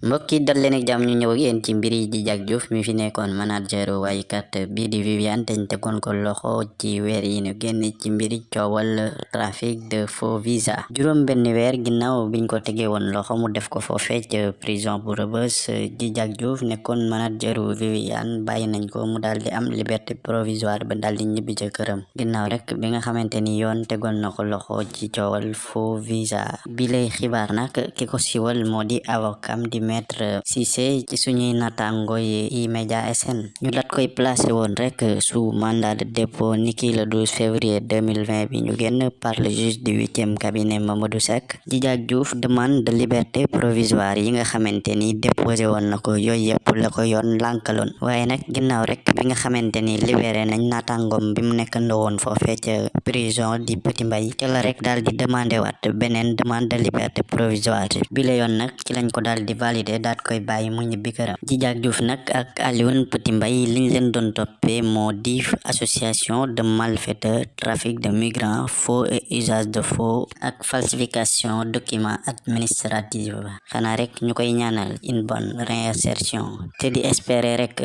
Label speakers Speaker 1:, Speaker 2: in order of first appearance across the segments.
Speaker 1: mbokki dal leen ak jàmm ñu ñëw ak yéen ci mbiri di jag Diouf mi fi nekkoon manager waykat bii di Viviane teñ tegoon ko loxo ci weer yi ñu génn ci mbiri coowal trafic de faux visa. Juróom benn weer ginnaaw biñ ko tegee woon loxo mu def ko foofee ca prison bu Rebeuss di jag Diouf nekkoon manager Viviane bàyyi nañ ko mu am liberté provisoire ba daal di ñibbi ca këram. Ginnaaw rek bi nga xamante ni yoon loxo ci coowal faux visa. Bi lay xibaar nag ki ko siwal moo di avocam di maître Cissé ci natango yi E-Media SN ñu dat koy placé woon rek sous mandat de dépôt niki le 12 février 2020 bi ñu génn par le juge du huitième cabinet Mamadou Seck. Djidiack Diouf demande de liberté provisoire yi nga xamante ni déposé woon na ko. Yooyu yëpp la ko yoon lànkaloon waaye nag ginnaaw rek bi nga xamante ni libéré nañ natangom bi mu nekk ndawoon foofee ca prison di Petit Mbay te la rek daal di demandé waat beneen demande de liberté provisoire. Bi la yoon nag ci lañ ko daal di validé daat koy bàyyi mu ñibbi këram. Djidiack Diouf nag ak Alioune Petit Mbay liñ leen doon toppee moo di association de malfaiteurs trafic de migrants faux et usage de faux ak falsification document administratif xanaa rek ñu koy ñaanal une bonne réinsertion te di espérer rek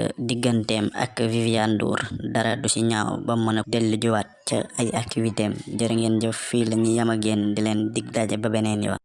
Speaker 1: ak Viviane Ndour. Dara du ci ñaaw ba mën a dellu juwaat ca ay activité am. Jëf fii la ñu yam ak yéen di leen dig daje ba beneen yoon